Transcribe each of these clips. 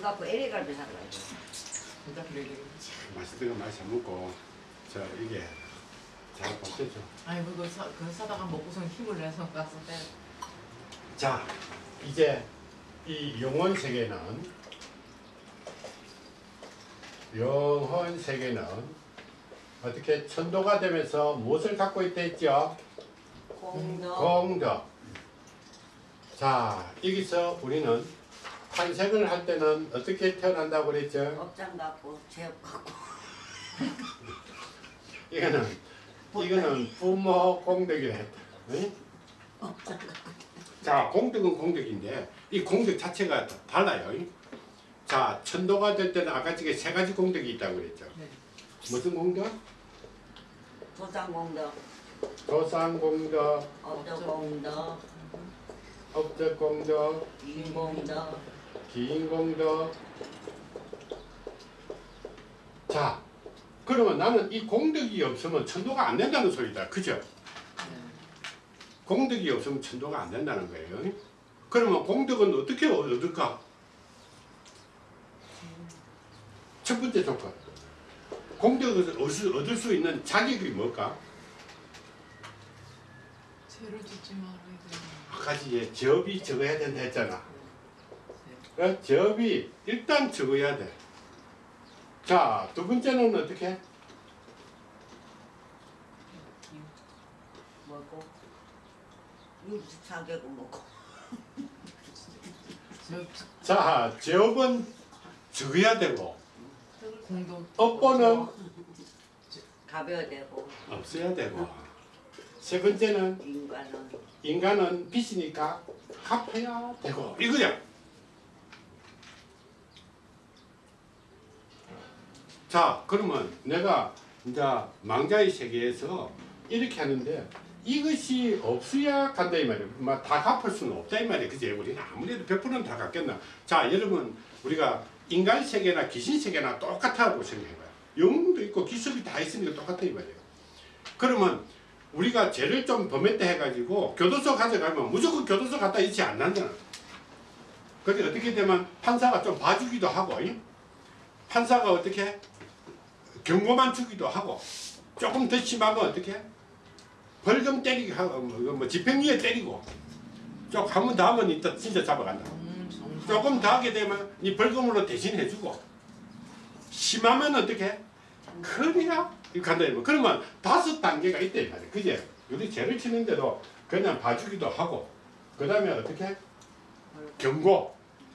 갖고 LA갈비 사가지고 진짜 그러게. 맛있는 거 많이 사 먹고 저 이게 잘 먹겠죠. 아니 그거 사, 그거 사다가 먹고선 힘을 내서 가서 빼. 자 이제 이 영혼 세계는 영혼 세계는 어떻게 천도가 되면서 무엇을 갖고 있다 했죠? 공덕 공덕. 자 여기서 우리는 탄생을 할 때는 어떻게 태어난다고 그랬죠? 업장 갖고 제업 갖고 이거는 이거는 부모 했다. 응? 업장 갖고 자, 공덕은 공덕인데 이 공덕 자체가 달라요. 자, 천도가 될 때는 아까 저게 세 가지 공덕이 있다고 그랬죠. 네. 무슨 공덕? 조상 공덕 조상 공덕, 업적 공덕 업적 공덕, 인 공덕 기인 공덕. 자, 그러면 나는 이 공덕이 없으면 천도가 안 된다는 소리다. 그죠? 네. 공덕이 없으면 천도가 안 된다는 거예요. 그러면 공덕은 어떻게 얻을까? 첫 번째 조건. 공덕을 얻을- 수 있는 자격이 뭘까? 죄를 짓지 말아야 돼. 아까 이제 접이 적어야 된다 했잖아. 어, 접이 일단 적어야 돼. 자, 두 번째는 어떻게? 먹고 64개국 먹고 저 자, 접은 적어야 되고, 공동. 업보는 가벼야 되고. 없어야 되고, 세 번째는 인간은. 인간은 빚이니까 갚아야 되고. 이거야. 자 그러면 내가 이제 망자의 세계에서 이렇게 하는데 이것이 없어야 간다 이 말이야. 막다 갚을 수는 없다 이 말이야. 그지? 우리는 아무래도 100%는 다 갚겠나. 자 여러분 우리가 인간 세계나 귀신 세계나 똑같다고 생각해봐요. 영웅도 있고 기술이 다 있으니까 똑같다 이 말이에요. 그러면 우리가 죄를 좀 범했다 해가지고 교도소 가져가면 무조건 교도소 갖다 있지 않는다는 근데 어떻게 되면 판사가 좀 봐주기도 하고 이? 판사가 어떻게 경고만 주기도 하고 조금 더 심하면 어떻게? 벌금 때리기 하고 뭐, 뭐 집행유예 때리고 좀한번더 하면 이따 진짜 잡아간다. 음. 조금 더 하게 되면 이 벌금으로 대신해 주고 심하면 어떻게? 큰이야 이거 간다 이거 그러면 다섯 단계가 있다 이 말이야. 그제? 우리 죄를 치는데도 그냥 봐주기도 하고 그 다음에 어떻게? 경고.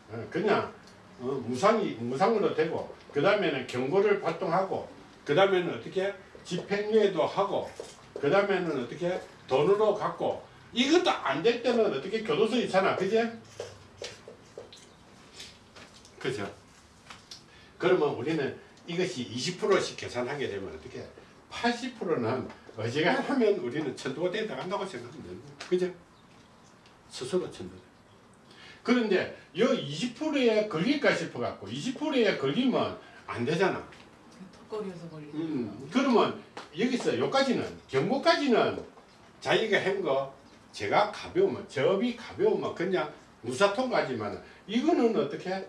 어, 그냥 어, 무상이 무상으로 되고 그 다음에는 경고를 발동하고 그 다음에는 어떻게 집행유예도 하고 그 다음에는 어떻게 돈으로 갚고 이것도 안 될 때는 어떻게 교도소 있잖아 그제 그죠 그러면 우리는 이것이 20%씩 계산하게 되면 어떻게 80%는 어지간하면 우리는 천도가 되다 간다고 생각하면 거예요. 그죠? 스스로 천도. 그런데 이 20%에 걸릴까 싶어 갖고 20%에 걸리면 안 되잖아. 턱걸이에서 걸리는 음, 그러면 여기서 여기까지는 경고까지는 자기가 한 거 제가 가벼우면 접이 가벼우면 그냥 무사통과지만 이거는 어떻게?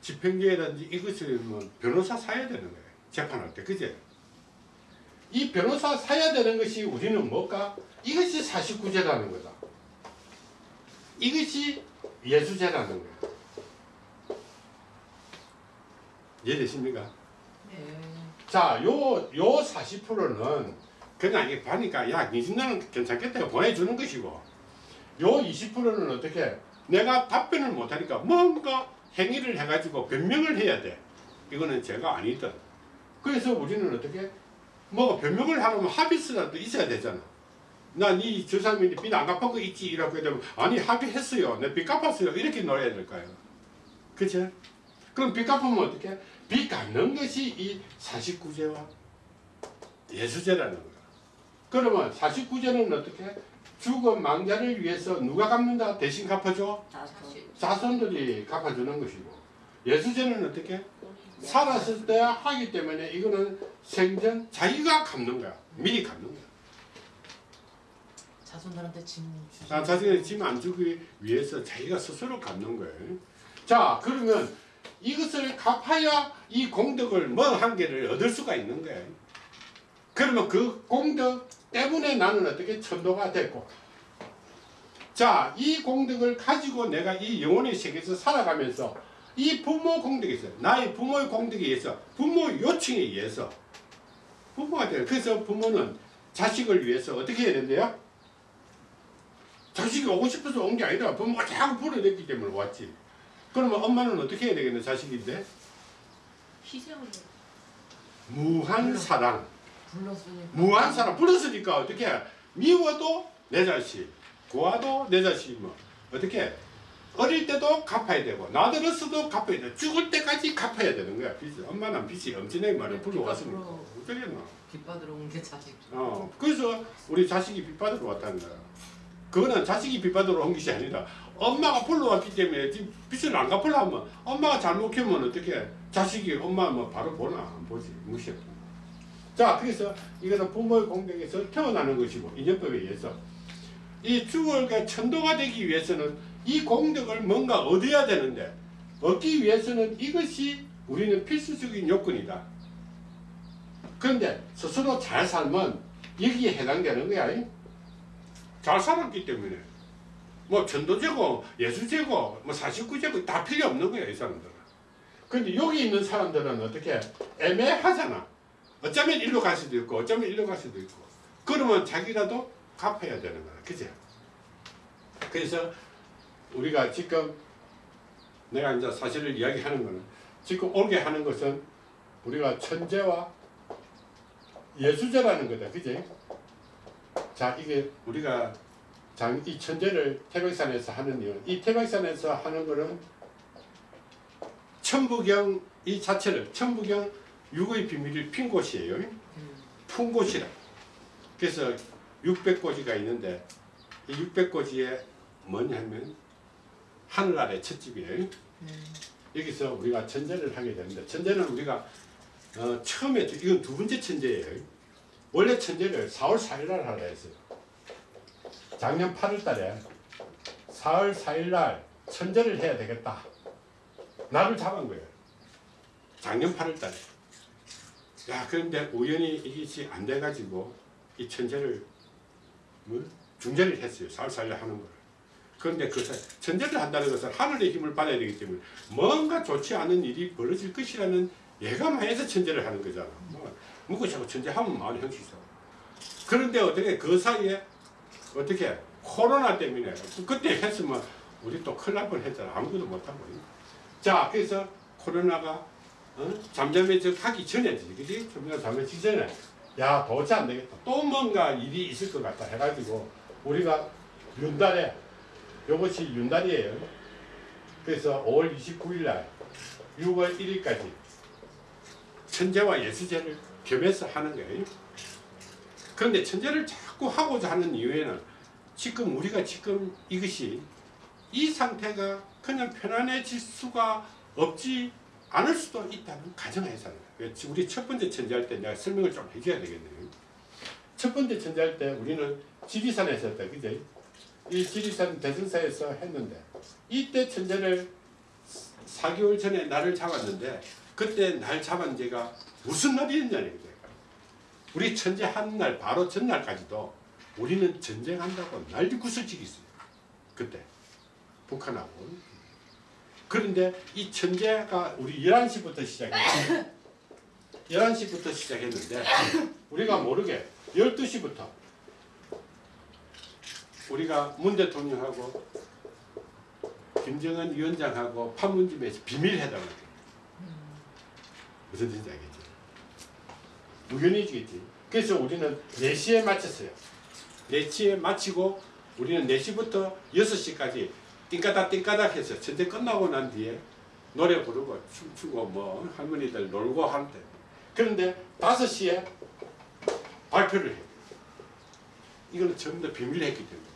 집행유예라든지 이것을 뭐 변호사 사야 되는 거예요. 재판할 때 그제? 이 변호사 사야 되는 것이 우리는 뭘까? 이것이 49제라는 거다. 이것이 예수제라는 거야 이해되십니까? 네. 자, 요, 요 40%는 그냥 이게 보니까, 야, 니신나는 괜찮겠다. 보내주는 것이고, 요 20%는 어떻게, 내가 답변을 못하니까 뭔가 행위를 해가지고 변명을 해야 돼. 이거는 제가 아니든. 그래서 우리는 어떻게, 뭐 변명을 하려면 합의서라도 있어야 되잖아. 나니 주사님이 빚안 갚은 거 있지? 이라고 되면, 아니, 합의했어요. 내 빚 갚았어요. 이렇게 놀아야 될까요? 그치? 그럼 빚 갚으면 어떻게? 빚 갚는 것이 이 49제와 예수제라는 거야. 그러면 49제는 어떻게? 죽은 망자를 위해서 누가 갚는다? 대신 갚아줘? 자손 자손들이 갚아주는 것이고 예수제는 어떻게? 살았을 때 하기 때문에 이거는 생전 자기가 갚는 거야. 미리 갚는 거야. 자손들한테 짐 주지. 자, 자신의 짐안 주기 위해서 자기가 스스로 갚는 거예요. 자 그러면 이것을 갚아야 이 공덕을 뭐한 개를 얻을 수가 있는 거예요. 그러면 그 공덕 때문에 나는 어떻게 천도가 됐고 자 이 공덕을 가지고 내가 이 영혼의 세계에서 살아가면서 이 부모 공덕에 있어 나의 부모의 공덕에 의해서 부모 요청에 의해서 부모가 돼요. 그래서 부모는 자식을 위해서 어떻게 해야 된대요? 자식이 오고 싶어서 온 게 아니라 부모가 자꾸 불어냈기 때문에 왔지. 그러면 엄마는 어떻게 해야 되겠네 자식인데? 희생을 무한 사랑. 불렀으니까. 무한 사랑. 불렀으니까 어떻게 미워도 내 자식 고아도 내 자식 뭐. 어떻게 어릴 때도 갚아야 되고 나들었어도 갚아야 돼. 죽을 때까지 갚아야 되는 거야 빚 엄마는 빚이 엄청나게 많아 불러왔으니까. 빚받으러. 어쩌겠나. 빚 받으러 온 게 자식. 어 그래서 우리 자식이 빚 받으러 왔다는 거야. 그거는 자식이 빚 받으러 온 것이 아니라 엄마가 불러왔기 때문에 지금 빚을 안 갚으려면 엄마가 잘못 키우면 어떻게 자식이 엄마 뭐 바로 보나? 안 보지. 무시해 자 그래서 이것은 부모의 공덕에서 태어나는 것이고 인연법에 의해서 이 주월과 천도가 되기 위해서는 이 공덕을 뭔가 얻어야 되는데 얻기 위해서는 이것이 우리는 필수적인 요건이다. 그런데 스스로 잘 살면 여기에 해당되는 거야. 이? 잘 살았기 때문에 뭐 천도제고 예수제고 뭐 사십구제고 다 필요 없는 거야 이 사람들은. 근데 여기 있는 사람들은 어떻게 애매하잖아. 어쩌면 일로 갈 수도 있고 어쩌면 일로 갈 수도 있고. 그러면 자기라도 갚아야 되는 거야. 그죠 그래서 우리가 지금 내가 이제 사실을 이야기하는 거는 지금 올게 하는 것은 우리가 천재와 예수제라는 거다. 그지? 자 이게 우리가 장, 이 천재를 태백산에서 하는 이유 이 태백산에서 하는 거는 천부경 이 자체를 천부경 육의 비밀을 핀 곳이에요 음. 푼 곳이라 그래서 600고지가 있는데 이 600고지에 뭐냐면 하늘 아래 첫집이에요 음. 여기서 우리가 천재를 하게 되는데 천재는 우리가 어, 처음에 이건 두 번째 천재예요. 원래 천재를 4월 4일 날 하라 했어요. 작년 8월 달에 4월 4일 날 천재를 해야 되겠다. 나를 잡은 거예요. 작년 8월 달에. 야 그런데 우연히 이것이 안 돼가지고 이 천재를 뭐? 중재를 했어요. 4월 4일 날 하는 걸. 그런데 그 사- 천재를 한다는 것은 하늘의 힘을 받아야 되기 때문에 뭔가 좋지 않은 일이 벌어질 것이라는 예감하에서 천재를 하는 거잖아. 뭐, 묻고 자꾸 천재하면 마을 형식이죠. 그런데 어떻게 그 사이에 어떻게 코로나 때문에 그때 했으면 우리 또 큰일 날 뻔했잖아. 아무것도 못하고. 자, 그래서 코로나가 어? 잠잠해져 가기 전에, 그지? 잠잠해지기 전에 야 도대체 안 되겠다. 또 뭔가 일이 있을 것 같다 해가지고 우리가 윤달에 이것이 윤달이에요. 그래서 5월 29일 날 6월 1일까지 천재와 예수제를 겸해서 하는 거예요. 그런데 천재를 자 꾸 하고자 하는 이유에는 지금 우리가 지금 이것이 이 상태가 그냥 편안해질 수가 없지 않을 수도 있다는 거예요. 우리 첫 번째 천재할 때 내가 설명을 좀 해줘야 되겠네요. 첫 번째 천재할 때 우리는 지리산에서 했다. 그죠? 이 지리산 대승사에서 했는데 이때 천재를 4개월 전에 나를 잡았는데 그때 날 잡은 제가 무슨 날이었냐는 거예요. 우리 천재 한날 바로 전날까지도 우리는 전쟁한다고 난리 구슬치기 있어요. 그때 북한하고 그런데 이 천재가 우리 11시부터 시작했어요. 11시부터 시작했는데 우리가 모르게 12시부터 우리가 문 대통령하고 김정은 위원장하고 판문점에서 비밀회담을. 무슨 뜻인지 알겠지? 우연이지겠지. 그래서 우리는 4시에 마쳤어요. 4시에 마치고 우리는 4시부터 6시까지 띵까닥 띵까닥 해서 전쟁 끝나고 난 뒤에 노래 부르고 춤추고 뭐 할머니들 놀고 하는데 그런데 5시에 발표를 해요. 이거는 전부 다 비밀로 했기 때문에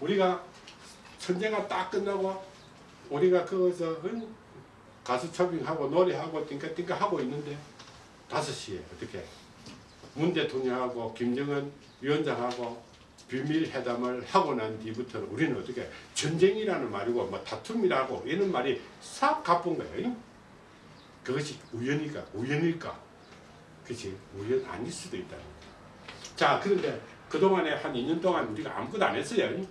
우리가 전쟁가 딱 끝나고 우리가 거기서 응? 가수 초빙하고 노래하고 띵까띵까 하고 있는데 5시에 어떻게 문 대통령하고 김정은 위원장하고 비밀 회담을 하고 난 뒤부터는 우리는 어떻게 전쟁이라는 말이고 뭐 다툼이라고 이런 말이 싹 가쁜 거예요. 그것이 우연일까? 우연일까? 그치? 우연 아닐 수도 있다. 자, 그런데 그동안에 한 2년 동안 우리가 아무것도 안 했어요.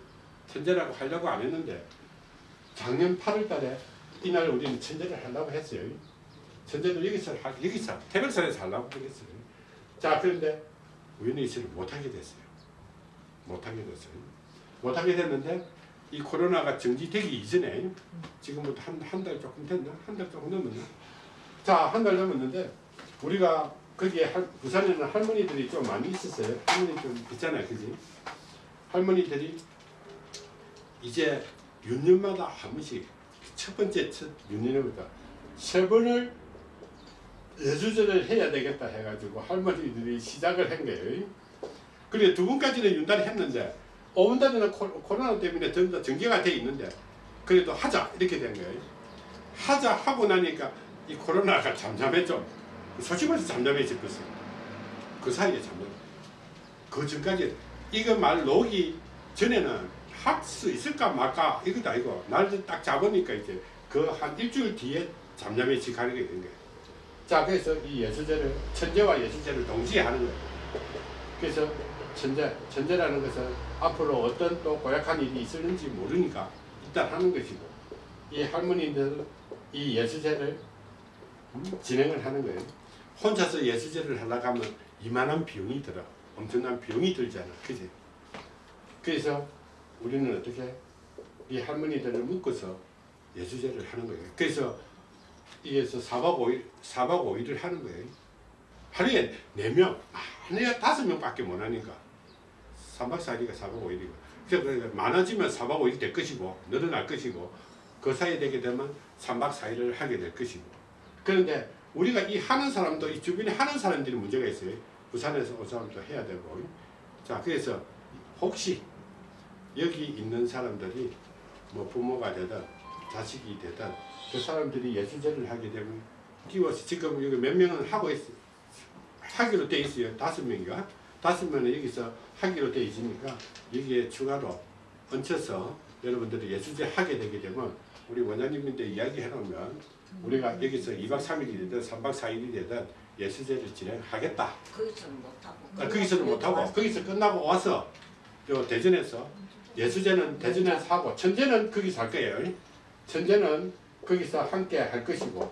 천재라고 하려고 안 했는데 작년 8월 달에 이날 우리는 천재를 하려고 했어요. 천재도 여기서, 하- 여기서, 태백산에서 하려고 그랬어요. 자, 그런데 우연히 있어를 못하게 됐어요. 못하게 됐어요. 못하게 됐는데 이 코로나가 정지되기 이전에 지금부터 한 한 달 조금 됐나? 한 달 조금 넘었나? 자, 한 달 넘었는데 우리가 거기에 할, 부산에는 할머니들이 좀 많이 있었어요. 할머니 좀 있잖아요, 그지? 할머니들이 이제 윤년마다 한 번씩 첫 번째 첫 윤년부터 세 번을 예수절을 해야 되겠다 해가지고 할머니들이 시작을 한 거예요. 그래 두 번까지는 윤달을 했는데 오분달에는 코로나 때문에 전부 다 전개가 돼 있는데 그래도 하자 이렇게 된 거예요. 하자 하고 나니까 이 코로나가 잠잠했죠. 솔직히 말해서 잠잠해졌어요. 그 사이에 잠잠. 그 전까지 이거 말 놓기 전에는 할 수 있을까 말까 이것도 아니고 날을 딱 잡으니까 이제 그 한 일주일 뒤에 잠잠해지 가는 게 된 거예요. 자 그래서 이 예수제를 천재와 예수제를 동시에 하는 거예요. 그래서 천재, 천재라는 것은 앞으로 어떤 또 고약한 일이 있을는지 모르니까 일단 하는 것이고 이 할머니들은 이 예수제를 음, 진행을 하는 거예요. 혼자서 예수제를 하려고 하면 이만한 비용이 들어. 엄청난 비용이 들잖아. 그지? 그래서 우리는 어떻게 이 할머니들을 묶어서 예수제를 하는 거예요. 그래서 이 에서 4박 5일, 4박 5일을 하는 거예요. 하루에 4명, 하루에 5명밖에 못 하니까 3박 4일이가 4박 5일이고 그래서 많아지면 4박 5일이 될 것이고 늘어날 것이고 그 사이에 되게 되면 3박 4일을 하게 될 것이고 그런데 우리가 이 하는 사람도 이 주변에 하는 사람들이 문제가 있어요. 부산에서 온 사람도 해야 되고 자 그래서 혹시 여기 있는 사람들이 뭐 부모가 되든 자식이 되든 그 사람들이 예수제를 하게 되면 끼워서 지금 여기 몇 명은 하고 있어 하기로 돼 있어요. 다섯 명인가 다섯 명은 여기서 하기로 돼 있으니까 여기에 추가로 얹혀서 여러분들이 예수제 하게 되게 되면 우리 원장님인데 이야기 해 놓으면 우리가 여기서 2박 3일이 되든 3박 4일이 되든 예수제를 진행하겠다. 거기서는 못하고. 아, 거기서는 못하고. 거기서 끝나고 와서 요 대전에서 예수제는 대전에서 하고 천재는 거기서 할 거예요. 천재는 거기서 함께 할 것이고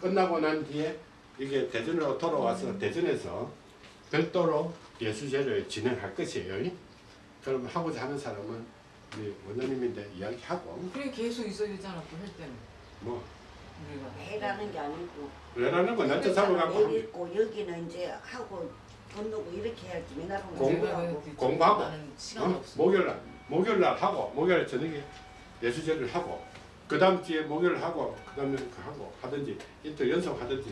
끝나고 난 뒤에 이게 대전으로 돌아와서 대전에서 별도로 예수제를 진행할 것이에요. 그럼 하고자 하는 사람은 우리 원장님인데 이야기하고 그게 계속 있어야 되잖아 또 할 때는 뭐 해라는 게 아니고. 왜라는 건 날짜 잡아갖고 여기 있고 여기는 이제 하고 건너고 이렇게 해야지 맨날 공- 공부하고. 공부하고. 어? 없어 목요일 날 목요일 날 하고 목요일 저녁에 예수제를 하고 그 다음 주에 목요일 하고 그 다음에 그 하고 하든지 이틀 연속 하든지.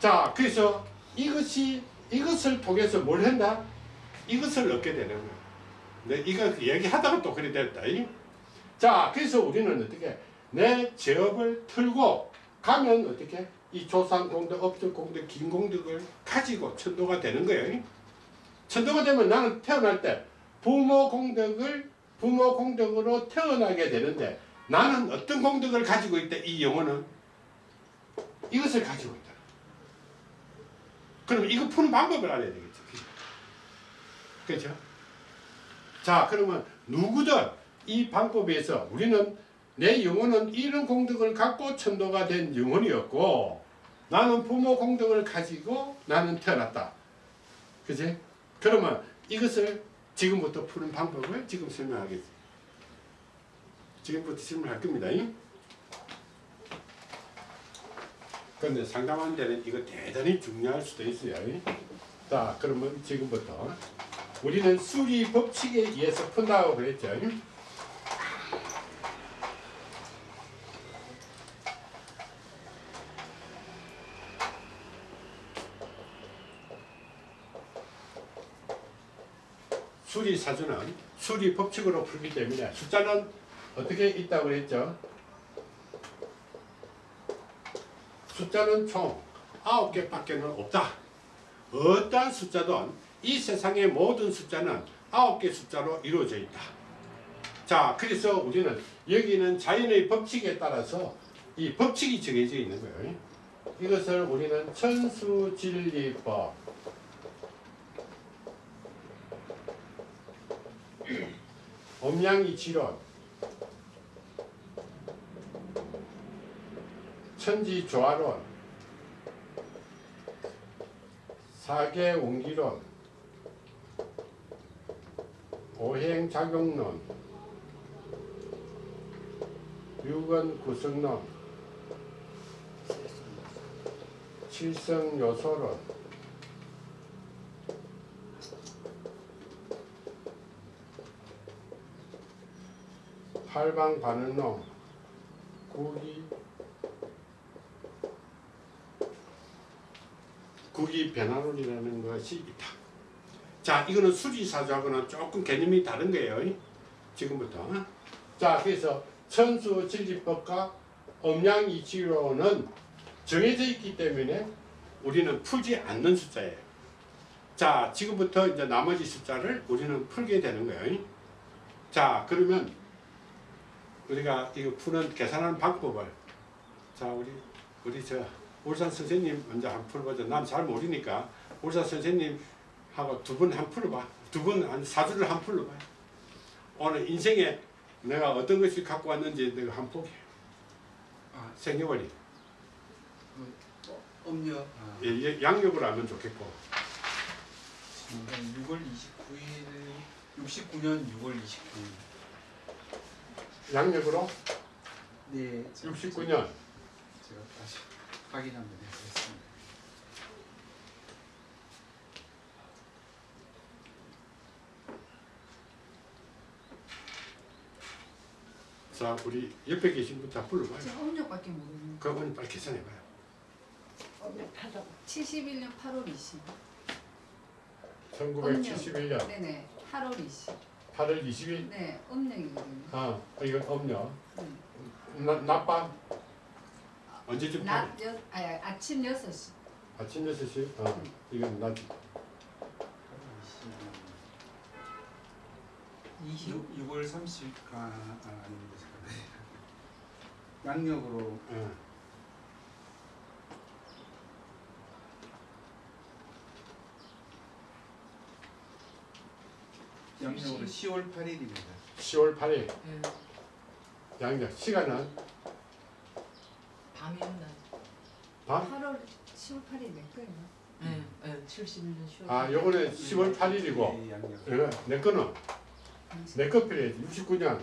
자 그래서 이것이 이것을 통해서 뭘 한다 이것을 얻게 되는 거야. 내 이거 얘기하다가 또 그래 됐다 이? 자 그래서 우리는 어떻게? 내 제업을 틀고 가면 어떻게? 이 조상 공덕 업적 공덕 긴 공덕을 가지고 천도가 되는 거예요 천도가 되면 나는 태어날 때 부모 공덕을 부모 공덕으로 태어나게 되는데 나는 어떤 공덕을 가지고 있다 이 영혼은 이것을 가지고 있다. 그럼 이거 푸는 방법을 알아야 되겠죠. 그렇죠? 자 그러면 누구든 이 방법에서 우리는 내 영혼은 이런 공덕을 갖고 천도가 된 영혼이었고 나는 부모 공덕을 가지고 나는 태어났다. 그지? 그러면 이것을 지금부터 푸는 방법을 지금 설명하겠습니다. 지금부터 설명할 겁니다. 그런데 상담하는 데는 이거 대단히 중요할 수도 있어요. 자, 그러면 지금부터 우리는 수리 법칙에 의해서 푼다고 그랬죠. 수리 사주는 수리 법칙으로 풀기 때문에 숫자는 어떻게 있다고 그랬죠? 숫자는 총 9개 밖에 는 없다. 어떠한 숫자든 이 세상의 모든 숫자는 아홉 개 숫자로 이루어져 있다. 자, 그래서 우리는 여기는 자연의 법칙에 따라서 이 법칙이 정해져 있는 거예요. 이것을 우리는 천수진리법. 엄양이치론. 천지조화론. 사계운기론. 오행작용론. 유건구성론. 칠성요소론. 팔방반응론. 구기 구기 변화론이라는 것이 있다. 자, 이거는 수리사주하고는 조금 개념이 다른 거예요. 지금부터. 자, 그래서 천수 진리법과 엄양이치로는 정해져 있기 때문에 우리는 풀지 않는 숫자예요. 자, 지금부터 이제 나머지 숫자를 우리는 풀게 되는 거예요. 자, 그러면 우리가 이거 푸는 계산하는 방법을 자, 우리 우리 저 울산 선생님 먼저 한 풀어보자. 난 잘 모르니까 울산 선생님하고 두 분 한 풀어봐. 두 분 한 사주를 한 풀어봐. 오늘 인생에 내가 어떤 것을 갖고 왔는지 내가 한 보게. 아, 생년월일. 음력 아, 예, 예, 양력으로 하면 좋겠고. 6월 29일 69년 6월 29일 양력으로 네 69년. 제가 다시 확인 한번 해보겠습니다 자, 우리 옆에 계신 분 다 불러봐요. 지금 음력밖에 모르는 그 어머니 빨리 계산해봐요. 엄격하다고 71년 8월 20. 1971년 네네. 8월 20. 8월 20일. 네, 음력이거든요. 아, 이건 엄력. 음. 나, 낮밤 언제쯤? 낮 여, 아니, 아침 6시. 아침 6시? 어, 이건 낮. 20. 6, 6월 30, 아, 아 아닙니다. 양력으로 어. 양력으로 10월 8일입니다 10월 8일 예. 양력 시간은 밤이었나? 밤? 8월 10월 8일 몇 거예요? 예. 예. 71년 10월. 아 요거는 10월 8일이고 네, 양력 어, 내 거는 내 거 필요해 69년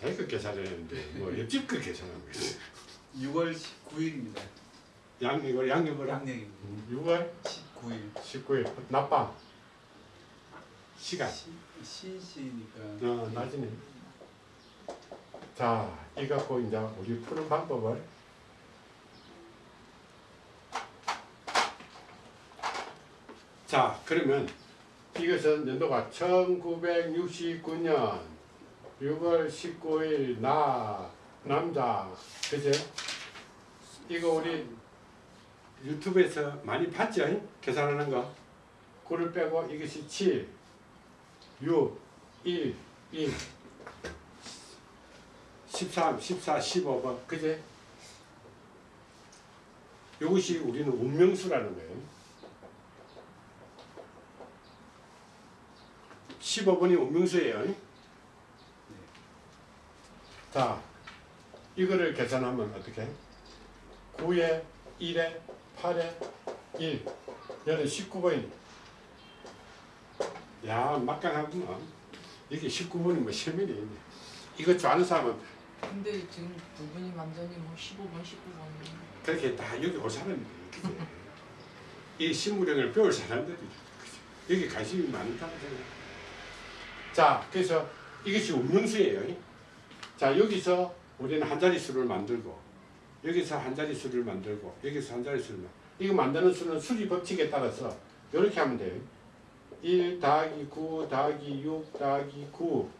자기 거 계산했는데 뭐 옆집 거 계산하고 있어 6월 19일입니다 양력을 양력으로? 양력입니다. 6월 19일. 19일. 낮밤. 시간. 시시니까. 어, 낮이네. 자 이거 갖고 이제 우리 푸는 방법을 자 그러면 이것은 연도가 1969년 6월 19일 나 남자. 그제? 이거 우리 유튜브에서 많이 봤죠 계산하는 거. 구를 빼고 이것이 7 6 1 1 13 14 15번 그제 이것이 우리는 운명수라는 거예요. 15번이 운명수예요. 자 이거를 계산하면 어떻게? 9에 1에 8에 1 얘는 19번이 야 막강하구만 이게 19번이 뭐 세면이 이거 좋아하는 사람은 근데 지금 두 분이 완전히 뭐 15번, 19번. 그렇게 다 여기 올 사람들이 그죠? 이 신무령을 배울 사람들이? 여기 관심이 많다고 생각. 자, 그래서 이것이 운명수예요. 자, 여기서 우리는 한 자리 수를 만들고 여기서 한 자리 수를 만들고 여기서 한 자리 수를 만. 이거 만드는 수는 수리 법칙에 따라서 이렇게 하면 돼요. 1 더하기 9 더하기 6 더하기 9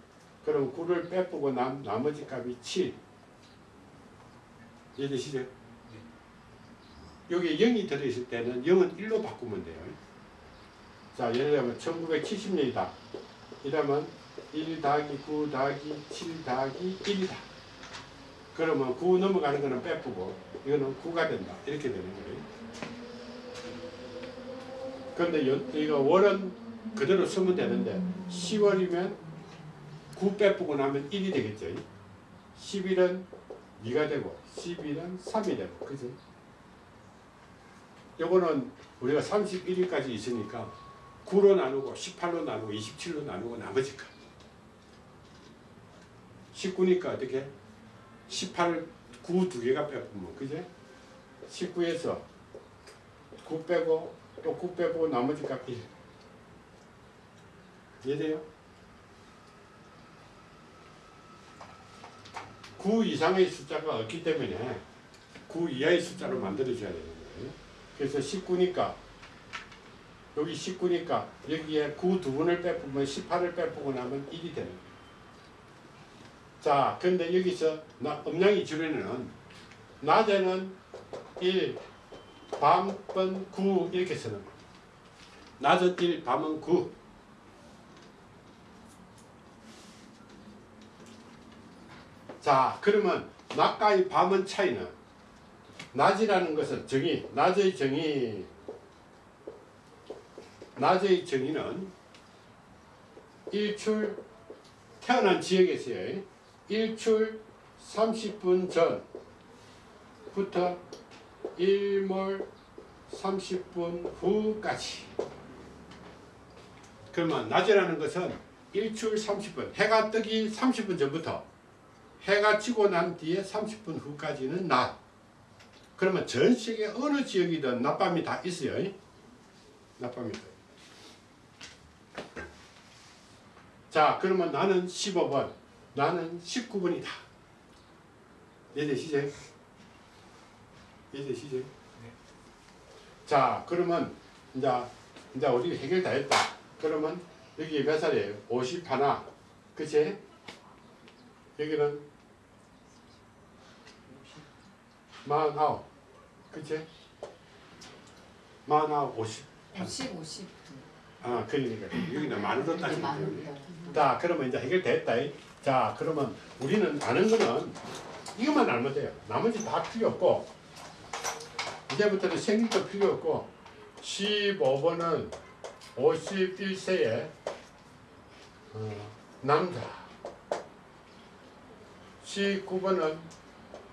그럼 9를 빼보고 남, 나머지 값이 7 이해되시죠? 여기 0이 들어있을 때는 0은 1로 바꾸면 돼요. 자, 예를 들면 1970년이다. 이러면 1 더하기 9 더하기 7 더하기 1이다. 그러면 9 넘어가는 거는 빼쁘고 이거는 9가 된다. 이렇게 되는 거예요. 그런데 연- 이거 월은 그대로 쓰면 되는데 10월이면 9 빼쁘고 나면 1이 되겠죠. 10일은 2가 되고 11은 3이 되고 그죠? 요거는 우리가 31일까지 있으니까 9로 나누고 18로 나누고 27로 나누고 나머지까 19니까 어떻게 18을 9두 개가 빼면 그제 19에서 9 빼고 또 9 빼고 나머지 값 1. 이해돼요? 9 이상의 숫자가 없기 때문에 9 이하의 숫자로 만들어줘야 되는 거예요. 그래서 19니까 여기 19니까 여기에 9 두 번을 빼보면 18을 빼보고 나면 1이 되는 거예요. 자, 근데 여기서 나, 음양이 줄에는 낮에는 1, 밤은 9 이렇게 쓰는 거예요. 낮은 1, 밤은 9. 자, 그러면 낮과의 밤은 차이는 낮이라는 것은 정의, 낮의 정의, 낮의 정의는 일출 태어난 지역에서요. 일출 30분 전부터 일몰 30분 후까지. 그러면 낮이라는 것은 일출 30분, 해가 뜨기 30분 전부터 해가 지고 난 뒤에 30분 후까지는 낮. 그러면 전 세계 어느 지역이든 낮밤이 다 있어요. 낮밤이 다. 자, 그러면 나는 15번, 나는 19번이다. 이해되시죠? 이해되시죠? 자, 그러면 이제 이제 우리 해결 다 했다. 그러면 여기 몇 살이에요? 50 하나, 그치? 여기는 49, 그치? 49, 50. 50, 50. 아, 그러니까 여기는 만으로 따지면 돼요. 많은 자, 그러면 이제 해결됐다. 자, 그러면 우리는 아는 거는 이것만 알면 돼요. 나머지 다 필요 없고 이제부터는 생일도 필요 없고 15번은 51세의 어, 남자 19번은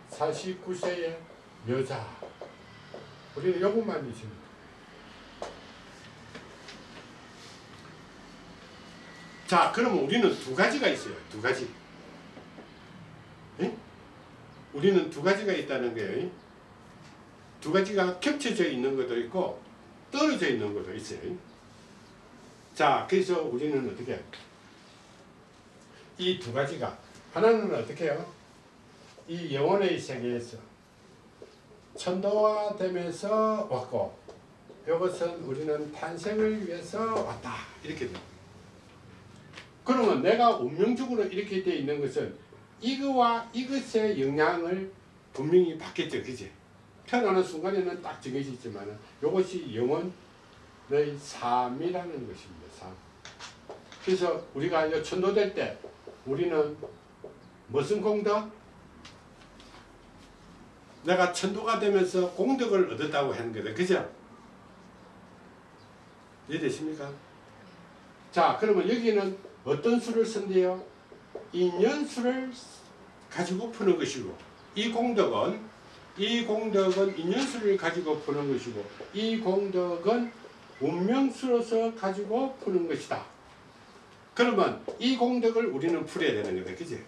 49세의 여자 우리는 있으면 돼. 자, 그러면 우리는 두 가지가 있어요. 두 가지. 예? 우리는 두 가지가 있다는 거예요. 두 가지가 겹쳐져 있는 것도 있고 떨어져 있는 것도 있어요. 자, 그래서 우리는 어떻게 이 두 가지가 하나는 어떻게 해요? 이 영혼의 세계에서 천도화되면서 왔고 이것은 우리는 탄생을 위해서 왔다 이렇게 됩니다. 그러면 내가 운명적으로 이렇게 되어 있는 것은 이거와 이것의 영향을 분명히 받겠죠. 그지? 태어나는 순간에는 딱 정해져 있지만 이것이 영혼의 삶이라는 것입니다. 삶. 그래서 우리가 천도될 때 우리는 무슨 공덕? 내가 천도가 되면서 공덕을 얻었다고 하는 거다. 그죠? 이해되십니까? 자, 그러면 여기는 어떤 수를 쓴대요? 인연수를 가지고 푸는 것이고 이 공덕은 이 공덕은 인연수를 가지고 푸는 것이고 이 공덕은 운명수로서 가지고 푸는 것이다. 그러면 이 공덕을 우리는 풀어야 되는 거다. 그지?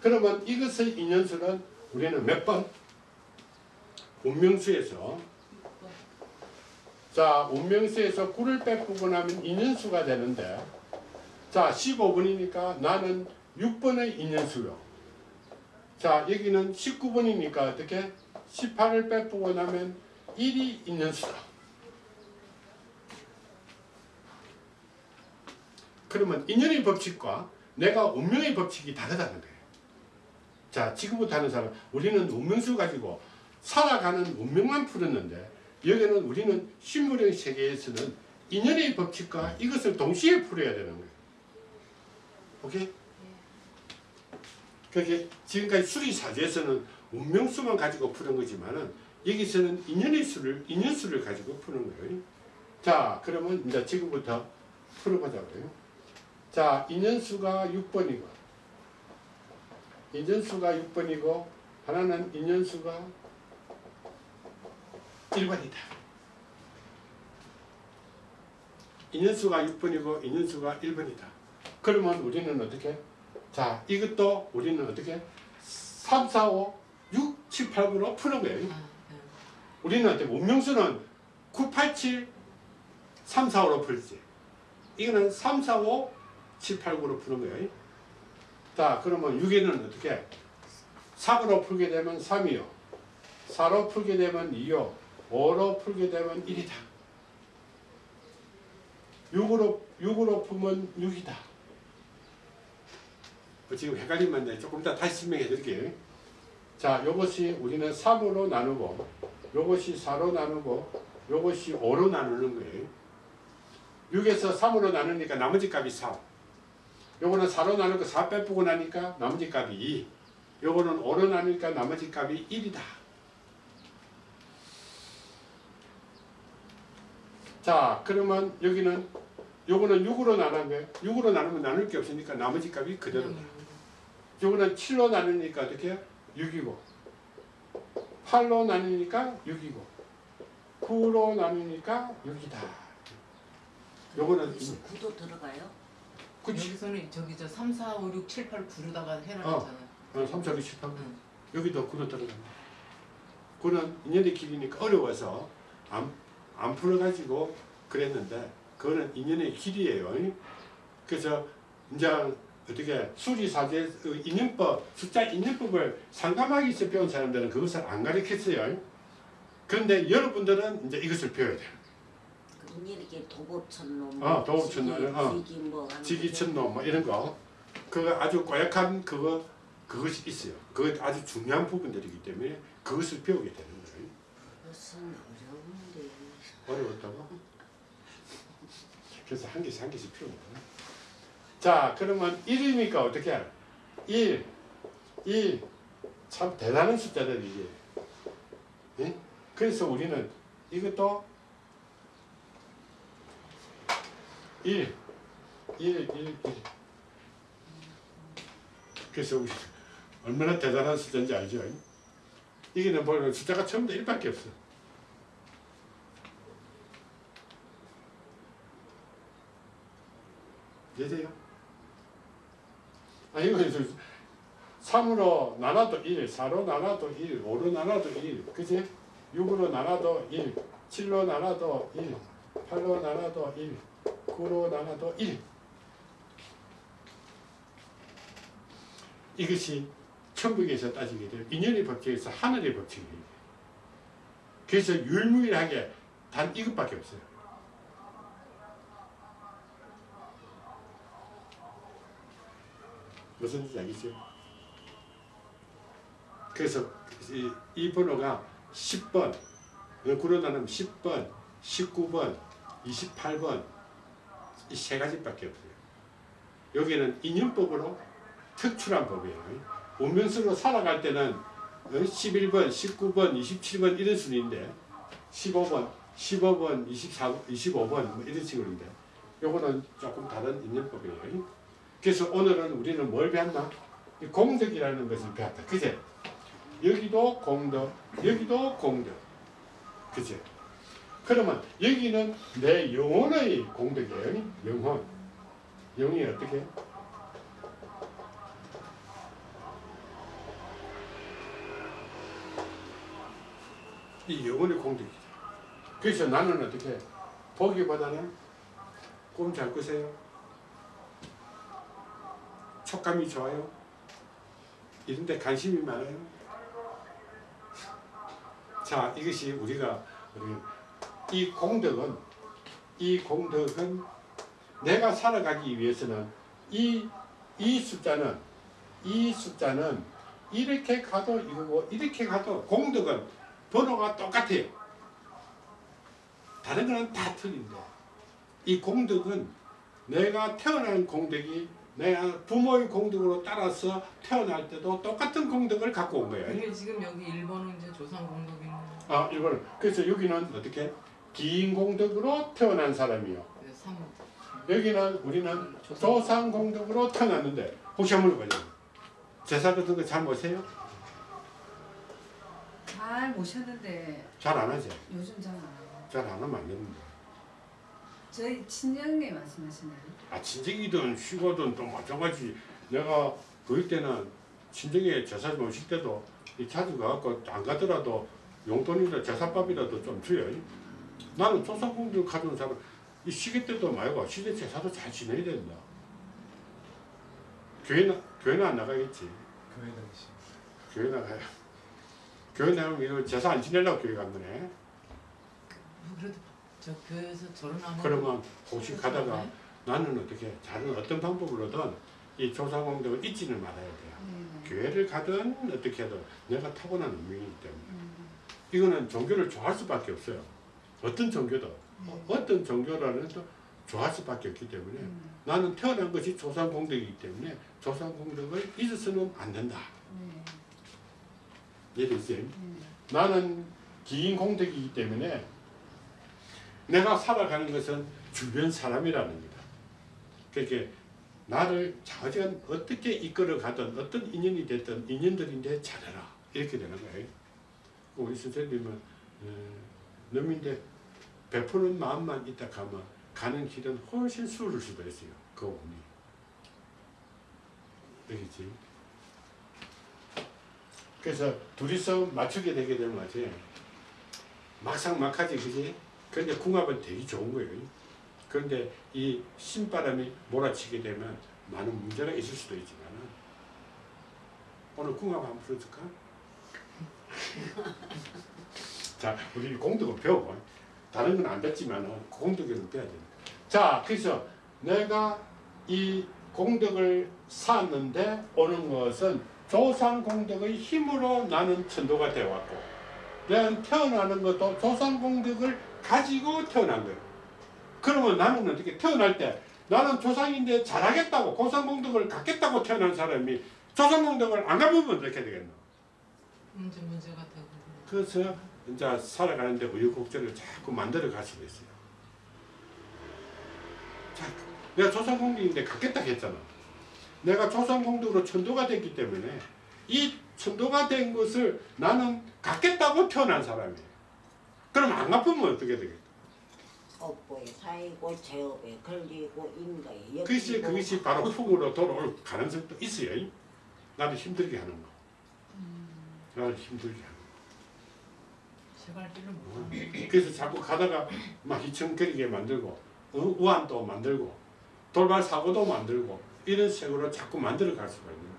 그러면 이것의 인연수는 우리는 몇 번? 운명수에서 자, 운명수에서 9를 빼고 나면 인연수가 되는데 자, 15번이니까 나는 6번의 인연수요. 자, 여기는 19번이니까 어떻게? 18을 빼고 나면 1이 인연수다. 그러면 인연의 법칙과 내가 운명의 법칙이 다르다는 거예요. 자, 지금부터 하는 사람, 우리는 운명수 가지고 살아가는 운명만 풀었는데 여기는 우리는 식물의 세계에서는 인연의 법칙과 이것을 동시에 풀어야 되는 거예요. 오케이? 그게 지금까지 수리사제에서는 운명수만 가지고 푸는 거지만은 여기서는 인연의 수를 인연수를 가지고 푸는 거예요. 자, 그러면 이제 지금부터 풀어보자고요. 자, 인연수가 6번이고 인연수가 6번이고 하나는 인연수가 1번이다. 인연수가 6번이고 인연수가 1번이다. 그러면 우리는 어떻게? 자, 이것도 우리는 어떻게? 3, 4, 5, 6, 7, 8, 9로 푸는 거예요. 아, 네. 우리는 어떻게? 운명수는 9, 8, 7, 3, 4, 5로 풀지. 이거는 3, 4, 5, 7, 8, 9로 푸는 거예요. 자, 그러면 6에는 어떻게? 3으로 풀게 되면 3이요. 4로 풀게 되면 2요. 5로 풀게 되면 1이다. 6으로, 6으로 풀면 6이다. 뭐 지금 헷갈리면 조금 이따 다시 설명해 드릴게요. 자, 요것이 우리는 3으로 나누고, 요것이 4로 나누고, 요것이 5로 나누는 거예요. 6에서 3으로 나누니까 나머지 값이 4. 요거는 4로 나누고 4 빼보고 나니까 나머지 값이 2. 요거는 5로 나누니까 나머지 값이 1이다. 자, 그러면 여기는 요거는 6으로 나눈 거예요. 6으로 나누면 나눌 게 없으니까 나머지 값이 그대로다. 요거는 7로 나누니까 어떻게 해요? 6이고 8로 나누니까 6이고 9로 나누니까 6이다. 요거는 여기서 구도 들어가요? 그치? 여기서는 저기 저 3, 4, 5, 6, 7, 8, 9로다가 해놨잖아요. 어, 3, 4, 6, 7, 8. 응. 여기도 9로 들어간다. 9는 인연의 길이니까 어려워서 안, 안 풀어가지고 그랬는데 그거는 인연의 길이에요. 그래서 이제 어떻게 수리사제 그 인연법 숫자 인연법을 상감하기 위해서 배운 사람들은 그것을 안 가르쳤어요. 그런데 여러분들은 이제 이것을 배워야 돼요. 그럼 이렇게 도보천놈, 어, 도보천놈, 어. 지기 뭐 지기천놈 뭐 이런 거 그거 아주 고약한 그거 그것이 있어요. 그거 아주 중요한 부분들이기 때문에 그것을 배우게 되는 거예요. 무슨 어려운데 어려웠다고? 그래서 한 개씩 한 개씩 피우는 거야. 자, 그러면 1이니까 어떻게 해? 1, 1. 참 대단한 숫자들 이게. 예? 그래서 우리는 이것도 1, 1, 1, 1. 그래서 우리 얼마나 대단한 숫자인지 알죠? 이게는 보면 숫자가 전부 다 1밖에 없어. 되세요? 아, 이거 이제 3으로 나눠도 1, 4로 나눠도 1, 5로 나눠도 1, 그지? 6으로 나눠도 1, 7로 나눠도 1, 8로 나눠도 1, 9로 나눠도 1. 이것이 천국에서 따지게 되면 인연의 법칙에서 하늘의 법칙입니다. 그래서 유일무이하게 단 이것밖에 없어요. 무슨 뜻인지 알겠죠? 그래서 이, 이 번호가 10번, 구로 나누면 10번, 19번, 28번 이 세 가지밖에 없어요. 여기는 인연법으로 특출한 법이에요. 운명수로 살아갈 때는 11번, 19번, 27번 이런 순위인데 15번, 15번, 24, 25번 뭐 이런 식으로인데 요거는 조금 다른 인연법이에요. 그래서 오늘은 우리는 뭘 배웠나? 이 공덕이라는 것을 배웠다. 그제? 여기도 공덕, 여기도 공덕. 그제? 그러면 여기는 내 영혼의 공덕이에요. 영혼. 영이 어떻게? 이 영혼의 공덕이다. 그래서 나는 어떻게? 보기보다는 꿈 잘 꾸세요. 촉감이 좋아요. 이런데 관심이 많아요. 자, 이것이 우리가 우리 이 공덕은 이 공덕은 내가 살아가기 위해서는 이 이 숫자는 이 숫자는 이렇게 가도 이거고 이렇게 가도 공덕은 번호가 똑같아요. 다른 거는 다 틀린데 이 공덕은 내가 태어난 공덕이 내가 부모의 공덕으로 따라서 태어날 때도 똑같은 공덕을 갖고 온 거예요. 이게 지금 여기 1번은 이제 조상 공덕인 아, 이거는 그래서 여기는 어떻게 긴 공덕으로 태어난 사람이요. 3. 여기는 우리는 조상 공덕으로 태어났는데 혹시 한번 물어봐요. 제사 같은 거 잘 모세요? 잘 모셨는데 잘 안 하죠? 요즘 잘 안 해요. 잘 안 하면 안 됩니다. 저희 친정네 말씀하시나요? 아 친정이든 쉬고든 또 마찬가지 내가 그럴 때는 친정에 제사 모실 때도 이 자주 가갖고 안 가더라도 용돈이라 제사밥이라도 좀 줘요. 나는 조상공들 가져온 사람 이 시기 때도 말고 시대 제사도 잘 지내야 된다. 교회는 교회는 안 나가겠지. 교회 다니시. 교회 나가요. 교회 나가면 제사 안 지내려고 교회 간 거네. 뭐 그래도 저 교회에서 하고 그러면 혹시 가다가 네. 나는 어떻게 다른 어떤 방법으로든 이 조상공덕을 잊지는 말아야 돼요. 네. 교회를 가든 어떻게 하든 내가 타고난 운명이기 때문에 음, 이거는 종교를 좋아할 수밖에 없어요. 어떤 종교도 네. 어떤 종교라는 또 좋아할 수밖에 없기 때문에 음, 나는 태어난 것이 조상공덕이기 때문에 조상공덕을 잊어서는 안 된다. 네. 이해됐어요? 네. 나는 긴 공덕이기 때문에 내가 살아가는 것은 주변 사람이라는 거다. 그렇게 나를 자전 어떻게 이끌어 가든 어떤 인연이 됐든 인연들인데 잘해라 이렇게 되는 거예요. 우리 선생님은 어, 놈인데 베푸는 마음만 있다 가면 가는 길은 훨씬 수를 수도 있어요. 그 운이. 되겠지? 그래서 둘이서 맞추게 되게 되면 어째 막상 막하지 그지? 그런데 궁합은 되게 좋은 거예요. 그런데 이 신바람이 몰아치게 되면 많은 문제가 있을 수도 있지만 오늘 궁합 한번 풀어줄까? 자, 우리 공덕은 배우고 다른 건 안 됐지만 공덕은 배워야 됩니다. 자, 그래서 내가 이 공덕을 쌓았는데 오는 것은 조상 공덕의 힘으로 나는 천도가 되어 왔고 내가 태어나는 것도 조상 공덕을 가지고 태어난 거예요. 그러면 나는 어떻게 태어날 때 나는 조상인데 잘하겠다고 고상 공덕을 갖겠다고 태어난 사람이 조상 공덕을 안 가보면 어떻게 되겠노? 문제 문제가 되고 그래서 이제 살아가는데 우여곡절을 자꾸 만들어 갈 수가 있어요. 자, 내가 조상공덕인데 갖겠다 했잖아. 내가 조상공덕으로 천도가 됐기 때문에 이 천도가 된 것을 나는 갖겠다고 태어난 사람이에요. 그럼 안 갚으면 어떻게 되겠다? 업보에 사이고 제업에 걸리고 인가에 그것이, 그것이 바로 풍으로 돌아올 가능성도 있어요. 나를 힘들게 하는 거. 나를 힘들게 하는 거. 그래서 자꾸 가다가 막 희청거리게 만들고 우- 우환도 만들고 돌발 사고도 만들고 이런 식으로 자꾸 만들어 갈 수가 있는 거예요.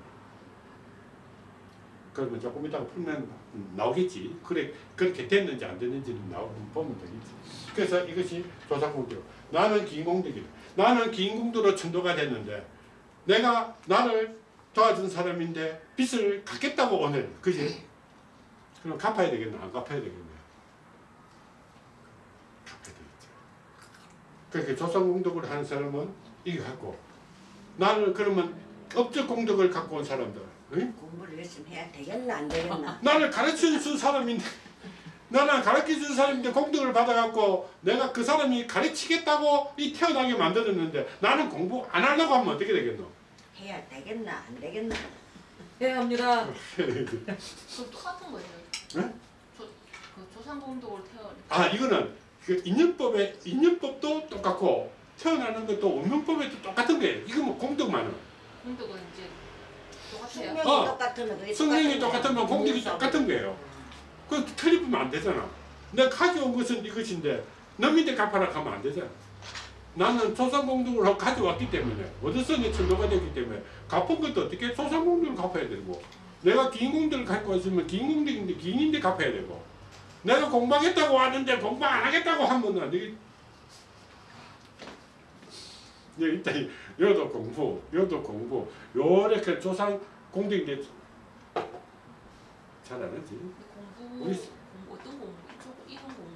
그러면 조금 이따가 풀면 나오겠지. 그래 그렇게 됐는지 안 됐는지는 나오 보면 되겠지. 그래서 이것이 조상공덕. 나는 긴공덕이다. 나는 긴공덕으로 천도가 됐는데 내가 나를 도와준 사람인데 빚을 갚겠다고 오늘 그지? 그럼 갚아야 되겠나? 안 갚아야 되겠나? 갚아야 되겠죠. 그렇게 조상공덕을 하는 사람은 이거 갖고 나는 그러면 업적 공덕을 갖고 온 사람들 응? 열심히 해야 되겠나 안 되겠나 나를 가르쳐 준 사람인데 나는 가르쳐 준 사람인데 공덕을 받아갖고 내가 그 사람이 가르치겠다고 이 태어나게 만들었는데 나는 공부 안 하려고 하면 어떻게 되겠노? 해야 되겠나 안 되겠나 네 합니다. 그 똑같은 거예요. 네? 조, 그 태어. 아 이거는 그 인연법에 인연법도 똑같고 태어나는 것도 운명법에도 똑같은 거예요. 이거 뭐 공덕만은 공덕은 이제. 숙명이 어. 똑같으면 성령이 똑같은 거야. 공덕이 똑같은 거예요. 그 틀리면 안 되잖아. 내가 가져온 것은 이것인데 너희들 갚아라 하면 안 되잖아. 나는 조상공덕을 가져왔기 때문에 어디서 내 천도가 됐기 때문에 갚은 것도 어떻게 조상공덕을 갚아야 되고 내가 긴공덕을 갖고 왔으면 긴공덕인데 긴인데 갚아야 되고 내가 공부하겠다고 왔는데 공부 안 하겠다고 하면 안 되겠 여 기 있다 여도 공부 여도 공부. 요렇게 조상 공덕인데 잘 안 하지? 근데 공부 우리- 어떤 공부? 이런 공부.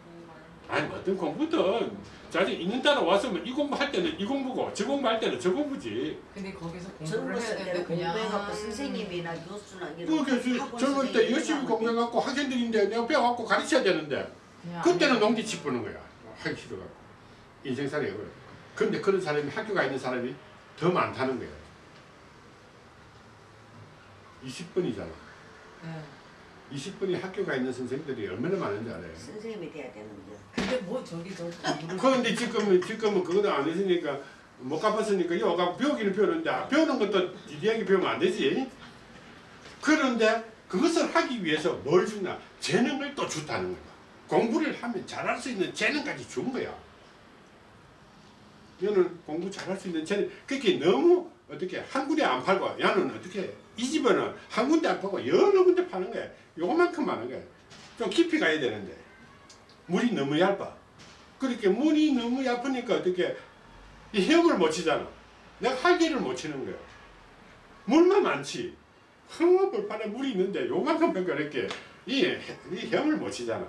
아니 어떤 공부든. 자기 있는 따라 와서 뭐이 공부할 때는 이 공부고 저 공부할 때는 저 공부지. 근데 거기서 공부를 해야 되는데 그냥 공부해갖고 선생님이나 교수나 이런 뭐 그렇게 학원 젊을 때 열심히 뭐 공부해갖고 학생들인데 내가 배워갖고 가르쳐야 되는데 그때는 농지 짚는 거야. 하기 싫어갖고. 인생살이 그래 근데 그런 사람이 학교가 있는 사람이 더 많다는 거야 20분이잖아 네. 20분이 학교가 있는 선생님들이 얼마나 많은지 알아요 선생님이 돼야 되는데 근데 뭐 저기 저 그런데 지금은 지금은 그거는 안 했으니까 못 갚았으니까 여가 배우기는 배우는데 배우는 것도 디디하게 배우면 안 되지. 그런데 그것을 하기 위해서 뭘 주나 재능을 또 줬다는 거야. 공부를 하면 잘할 수 있는 재능까지 준 거야. 얘는 공부 잘할 수 있는 재능. 그렇게 너무 어떻게 한 군데 안 팔고 야는 어떻게 이 집에는 한 군데 안 팔고 여러 군데 파는 거야. 요만큼 많은 거야. 좀 깊이 가야 되는데 물이 너무 얇아. 그렇게 물이 너무 얇으니까 어떻게 이 헤엄을 못 치잖아. 내가 할기를 못 치는 거야. 물만 많지. 흥얼벌판에 물이 있는데 요만큼 이렇게 이, 해- 이 헤엄을 못 치잖아.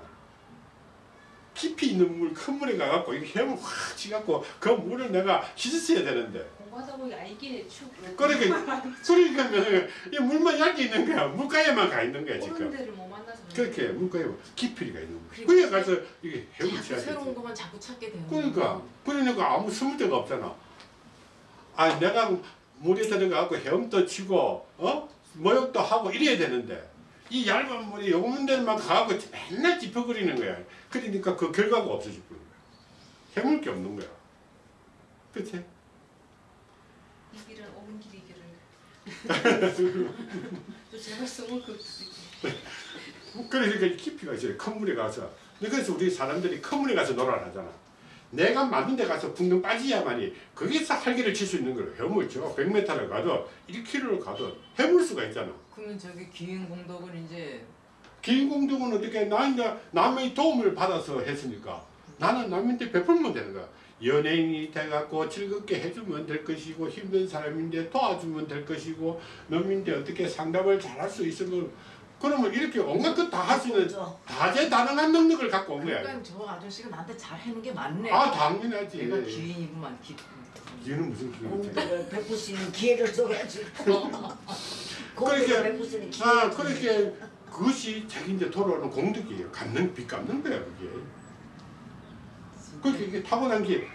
깊이 있는 물, 큰 물에 가갖고 이 헤엄을 확 치갖고 그 물을 내가 씻었어야 되는데. 공부하다 보니 알기네 축. 그러니까, 그러니까 이 물만 얇게 있는 거야. 물가에만 가 있는 거야 지금. 데를 못 만나서. 그렇게 물가에 깊이가 있는 거야. 그래 가서 이게 자꾸 쳐야 새로운 돼. 것만 자꾸 찾게 되는 그러니까. 그러니까 아무 숨을 데가 없잖아. 아 내가 물에 들어가고 헤엄도 치고 어 모욕도 하고 이래야 되는데 이 얇은 물이 요만 데만 가고 맨날 짚어거리는 거야. 그러니까 그 결과가 있는 거야. 해물 게 없는 거야. 그치? 이 길은 옳은 길이기를. 또 제발 숨을 그. 그러니까 깊이가 있어요. 큰 물에 가서. 그래서 우리 사람들이 큰 물에 가서 놀아라 하잖아. 내가 맞는 데 가서 붕덩 빠지야만이 거기서 할기를 칠 수 있는 거예요. 해물 쳐. 100m를 가도 1km를 가도 해물 수가 있잖아. 그러면 저기 기인 공덕은 이제 긴 공덕은 어떻게 나 이제 남의 도움을 받아서 했으니까 나는 남한테 베풀면 되는 거야. 연예인이 돼갖고 즐겁게 해주면 될 것이고 힘든 사람인데 도와주면 될 것이고 놈인데 어떻게 상담을 잘할 수 있으면 그러면 이렇게 온갖 것 다 할 수 있는 그죠? 다재다능한 능력을 갖고 온 거야. 그러니까 저 아저씨가 나한테 잘 해는 게 맞네. 아 당연하지. 내가 기인이구만 기. 얘는 무슨? 공덕을 베풀 수 있는 기회를 줘야지 그렇게- 있는 기회를 아. 그렇게 그것이 자기한테 돌아오는 공덕이에요. 갚는 빚 갚는 거야 그게. 그렇게 이게 타고난 게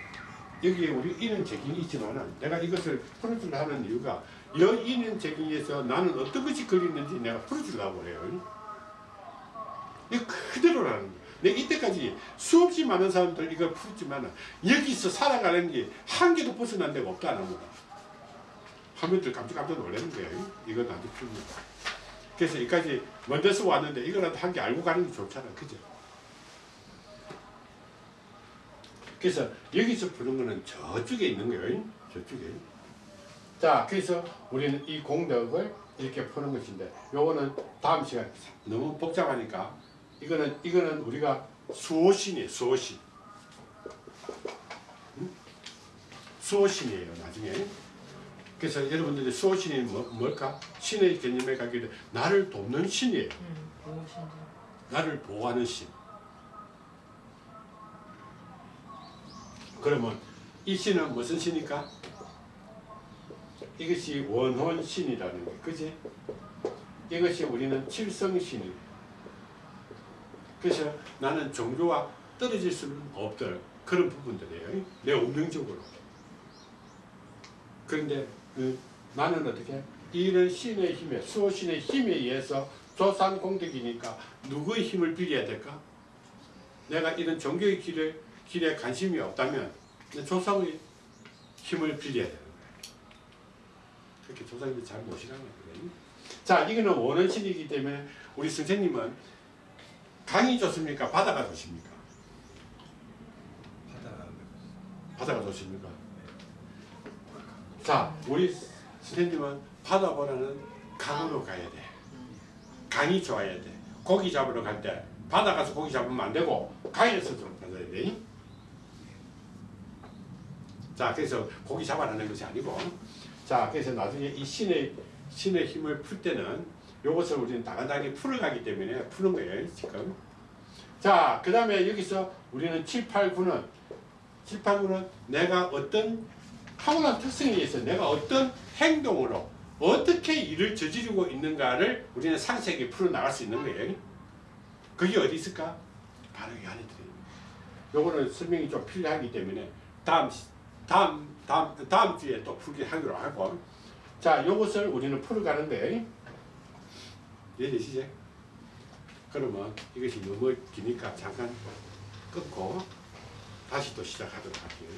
여기에 우리 이는 책임이 있지만은 내가 이것을 풀어주려 하는 이유가 여 이는 책임에서 나는 어떤 것이 걸리는지 내가 풀어주려고 해요. 이거 그대로라는 거야. 내가 이때까지 수없이 많은 사람들 이걸 풀었지만 여기서 살아가는 게 한 개도 벗어난 데가 없다는 거야. 화면들 깜짝깜짝 거야. 이건 아주 풀면. 그래서 여기까지 먼저서 왔는데 이거라도 한 개 알고 가는 게 좋잖아. 그죠? 그래서 여기서 푸는 거는 저쪽에 있는 거예요. 저쪽에. 자, 그래서 우리는 이 공덕을 이렇게 푸는 것인데, 요거는 다음 시간 너무 복잡하니까 이거는 이거는 우리가 수호신이에요. 수호신. 응? 수호신이에요. 나중에. 그래서 여러분들이 수호신이 뭐, 뭘까? 신의 개념에 가게 돼 나를 돕는 신이에요. 음. 나를 보호하는 신. 그러면 이 신은 무슨 신일까? 이것이 원혼 신이라는 거, 그지? 이것이 우리는 칠성신이. 그래서 나는 종교와 떨어질 수는 없던 그런 부분들이에요. 내 운명적으로. 그런데 그 나는 어떻게 이런 신의 힘에 수호신의 힘에 의해서 조산 공덕이니까 누구의 힘을 빌려야 될까? 내가 이런 종교의 길에 길에 관심이 없다면 내 조상의 힘을 빌려야 되는 거예요. 그렇게 조상님이 잘 모시라는 거예요. 자, 이거는 원원신이기 때문에 우리 선생님은 강이 좋습니까? 바다가 좋습니까? 바다 바다가 좋습니까? 자, 우리 선생님은 바다보다는 강으로 가야 돼. 강이 좋아야 돼. 고기 잡으러 갈 때 바다 가서 고기 잡으면 안 되고 강에서 좀 받아야 돼. 자, 그래서 고기 잡아내는 것이 아니고, 자, 그래서 나중에 이 신의 신의 힘을 풀 때는 이것을 우리는 다간다하게 풀어가기 때문에 푸는 거예요, 지금. 자, 그 다음에 여기서 우리는 7, 8, 9는 7, 8, 9는 내가 어떤 타고난 특성에 의해서 내가 어떤 행동으로 어떻게 일을 저지르고 있는가를 우리는 상세하게 풀어나갈 수 있는 거예요. 그게 어디 있을까? 바로 이 안에 들어있는 요거는 설명이 좀 필요하기 때문에 다음 시- 다음 다음 다음 주에 또 풀기 하기로 하고 자 요것을 우리는 풀어가는데 이해되시죠? 그러면 이것이 너무 기니까 잠깐 끊고 다시 또 시작하도록 할게요.